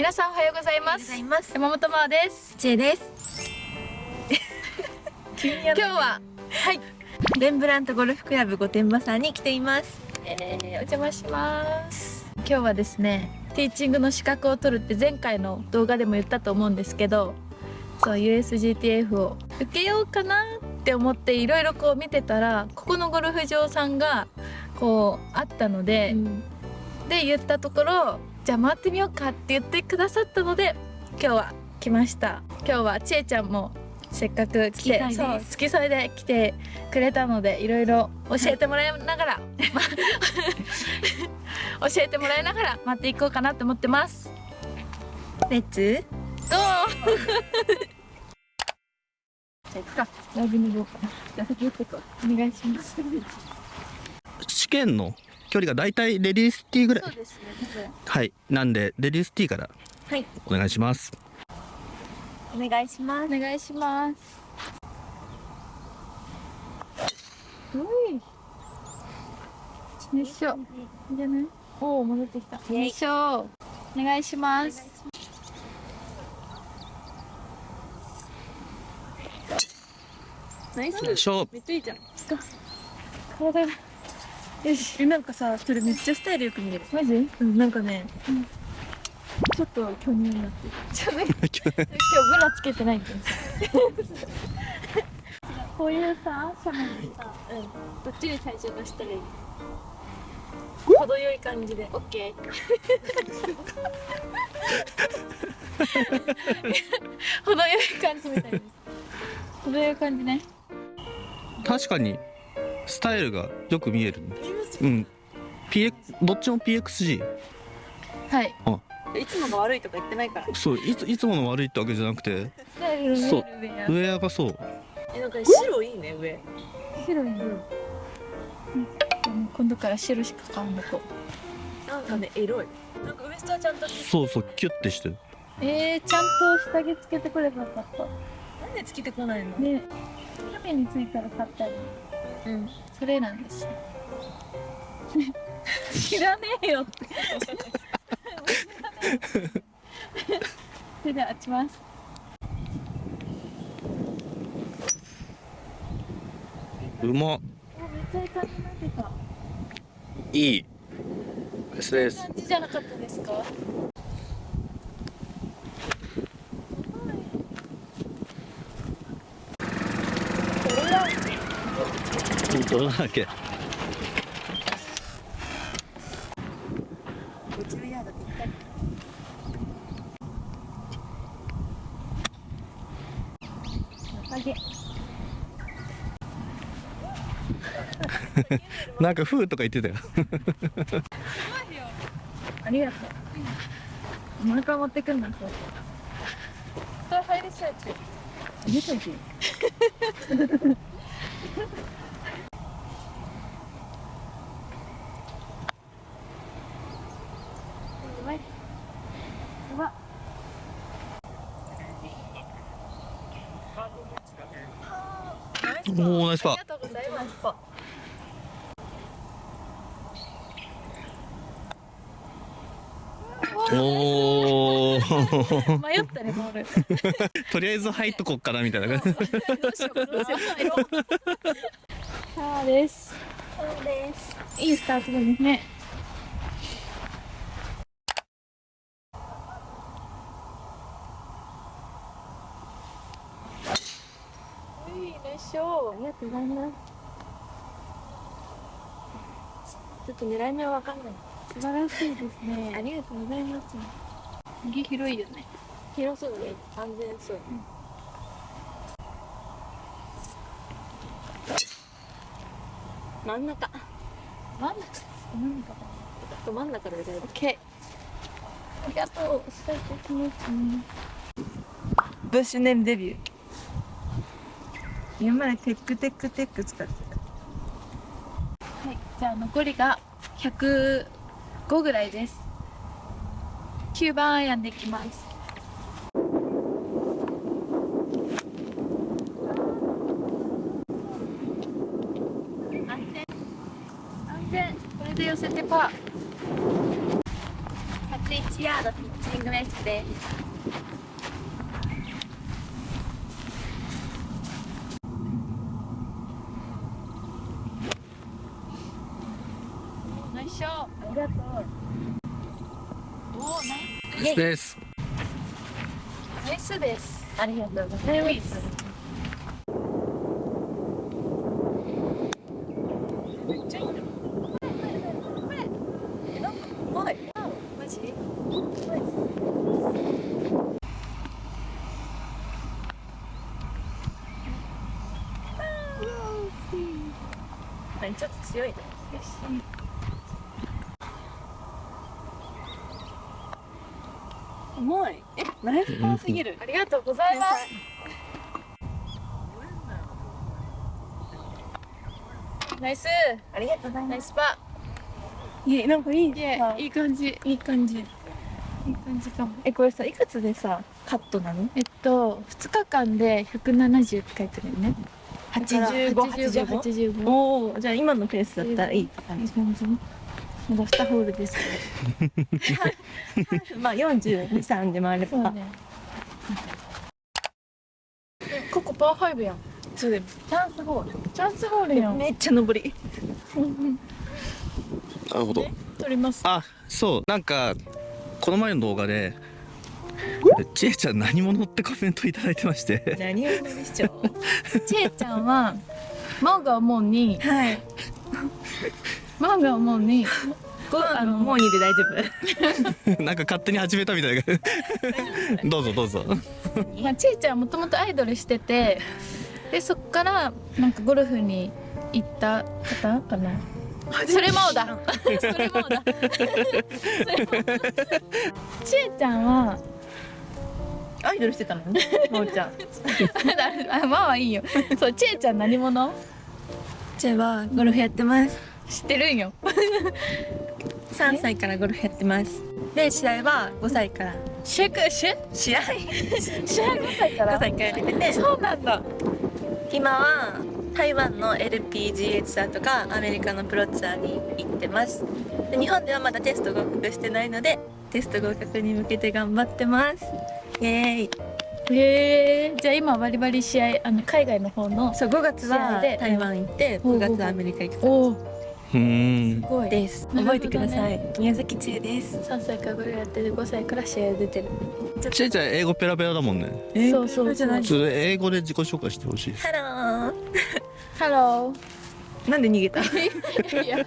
皆さんおはようございます。山本真央です。ちえです。今日ははい。レンブラントゴルフクラブ御殿場さんに来ています。えー、お邪魔します。今日はですねティーチングの資格を取るって前回の動画でも言ったと思うんですけどそう USGTF を受けようかなって思っていろいろこう見てたらここのゴルフ場さんがこうあったので、うん、で言ったところじゃあ回ってみようかって言ってくださったので今日は来ました。今日はちえちゃんもせっかく来てそう付き添いで来てくれたのでいろいろ教えてもらいながら、はい、教えてもらいながら待っていこうかなと思ってます。レッツ。ゴー。じゃあ行くか。ライブに行こうかな。じゃあ先行ってこう。お願いします。試験の距離がだいたいレディースティーぐらい。そうですねはい。なんでレディースティーからはい。お願いします。お願いします。お願いします。よい。しょいいじ。ゃないおお戻ってきた。よいしょお願いします。ナイスめっちゃいいじゃん。体がよし。なんかさそれめっちゃスタイルよく見える。マジ？うんなんかね、うん、ちょっと巨乳になってる。ちょっと 今日ブラつけてないけど。こういうさ斜面でさ、うん、どっちに体重がしたらいい？程よい感じで。オッケー程よい感じみたいです程よい感じね。確かにスタイルがよく見える、うん。PX どっちも PXG はい。あ。いつもが悪いとか言ってないから。そういついつもの悪いってわけじゃなくて。そう。ウェアがそう。えなんか白いいね上。白いね、うん、今度から白しか買うんだとなんかねエロい。なんかウエストはちゃんとそうそうキュッてしてる。えー、ちゃんと下着つけてくればよかった。なんでつけてこないの？ね。鍋についたら買ったりうん。それなんです。知らねえよって。それでは打ちますうまめっちゃいい感じになってた。いい。ですです感じじゃなかったですか？どうだっけなんか「ふう」とか言ってたよ。ありがとう。お腹持ってくんなそれ入りそうやつ入れといて おおナイスパー。おお。迷ったねボール。とりあえず入っとこっかなみたいな感じ。どうしようどうしよう。さあです。そうです。いいスタートですね。しょう。ありがとうございます。ちょっと狙い目はわかんない。素晴らしいですね。ありがとうございます。右広いよね。広そうね。安全そう。うん、真ん中。真ん中。真ん中。ど真ん中で大丈夫。オッケー。ありがとう。伝えてきますね。ブッシュネームデビュー。今までテックテックテック使ってた。はいじゃあ残りが105ぐらいです。9番アイアンでいきます。安全。安全。これで寄せてパー。1ヤードピッチングメッシュで。すナイスショーありがとおおナイイエイです。ナイスですありがとうございます。はい。ちょっと強いね重い。えナイスパーすぎる。ありがとうございます。ナイス。ありがとうございナイますスパいえなんかいい。いい。い感じ。いい感じ。いい感じかも。えこれさいくつでさカットなの？えっと2日間で170って書いてるよね。85 85 85おおじゃあ今のペースだったらいいってい感じい感じまだ2ホールです。け まあ423で回れば。どそうね。ここパー5やん。そうだよチャンスホール。チャンスホールやん。めっちゃ上り。なるほど。取ります。あそう。なんかこの前の動画でちえちゃん何者ってコメントいただいてまして。何を乗りしちゃう。ちえちゃんは真央が思うにはい真央が思う にあのもういいで大丈夫。なんか勝手に始めたみたいな。どうぞどうぞ。まあ、ちえちゃんはもともとアイドルしててでそっからなんかゴルフに行った方かな。それもだ。それもだ。ちえちゃんはアイドルしてたの？ねもうちゃん。あまあはいいよ。そうちえちゃん何者？じゃあはゴルフやってます知ってるんよ。3歳からゴルフやってます。で試合は5歳から。シェクシェ試合？試合5歳か5ら歳からやってて。そうなんだ。今は台湾の LPGA ツアーとかアメリカのプロツアーに行ってます。で日本ではまだテスト合格してないのでテスト合格に向けて頑張ってます。イエーイ。へえじゃあ今バリバリ試合あの海外の方のそう5月は台湾行って5ほうほうほう月はアメリカ行くおすごいです。覚えてください。宮崎千恵です。3歳からゴルフやってて5歳から試合出てるちえちゃん英語ペラペラだもんね。そうそうそう。じゃないちょっと英語で自己紹介してほしい。ハロー。ハロなんで逃げた？ーいや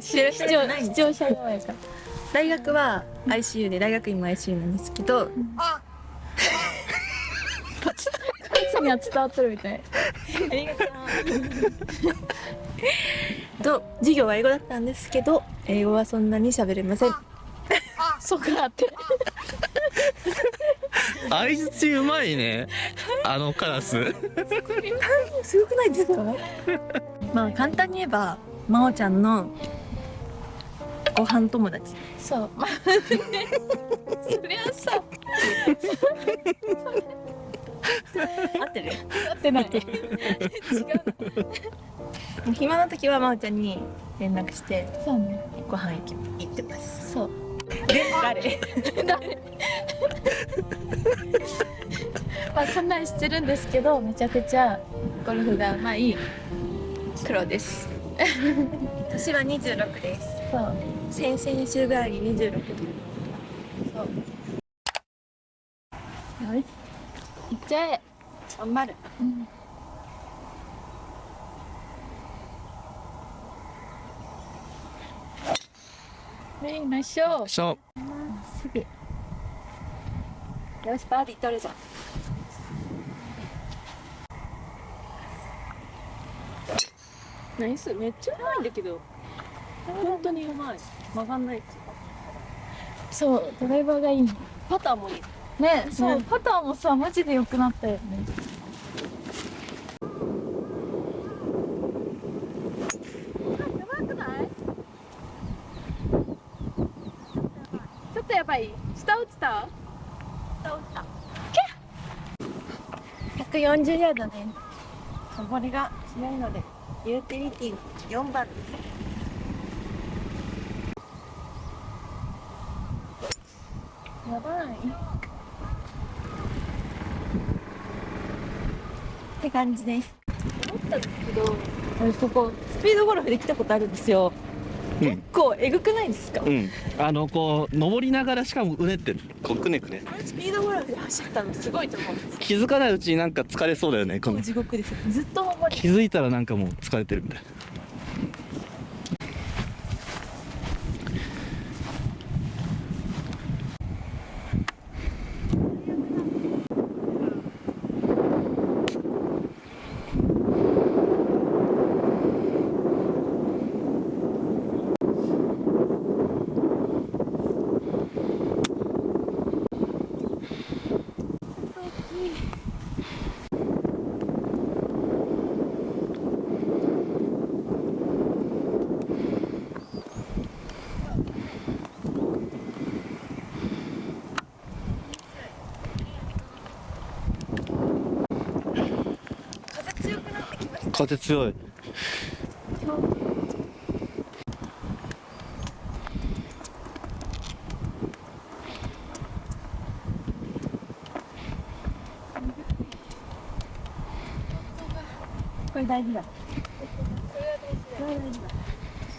視聴視聴視聴者側やから。大学は ICU で大学院も ICU なんですけどこいつには伝わってるみたいありがとうと授業は英語だったんですけど英語はそんなに喋れませんあそうかって相づちうまいねあのカラスすごくないですかまあ簡単に言えば真央ちゃんのご飯友達そうまあそりゃさ合ってる。合ってない。違う暇な時は真央ちゃんに連絡してそうねご飯行き行ってます。そう。で誰？まあこんなんしてるんですけどめちゃくちゃゴルフがうまい黒です。年は26です。そう。先々週ぐらいに26よしいっちゃえ頑張る。うん。はいナイスショーしょすぐよしバーディー取るぞ。ナイスめっちゃうまいんだけど。本当にうまい。曲がんない。そうドライバーがいいの。パターもいいねそう、ねパターもさマジで良くなったよね。ちょっとやばい。下落ちた？140ヤードね。これがしないのでユーティリティ4番。やばいって感じです。思ったんですけど私ここスピードゴルフで来たことあるんですよ。うん。結構えぐくないですか、うん。あのこう登りながらしかもうねって。こうくねくね。スピードゴルフで走ったのすごいと思うんです。気づかないうちになんか疲れそうだよねこの。地獄です。ずっと登り気づいたらなんかもう疲れてるみたいな風強い。これ大事だ。これは大事だ。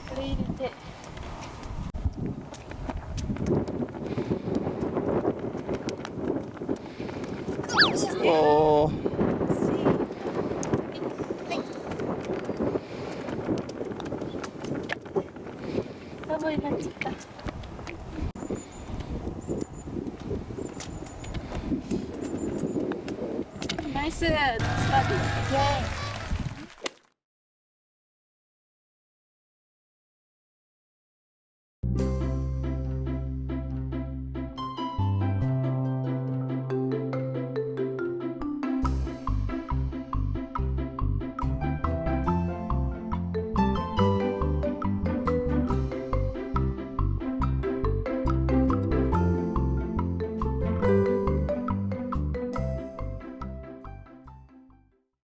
これ入れて。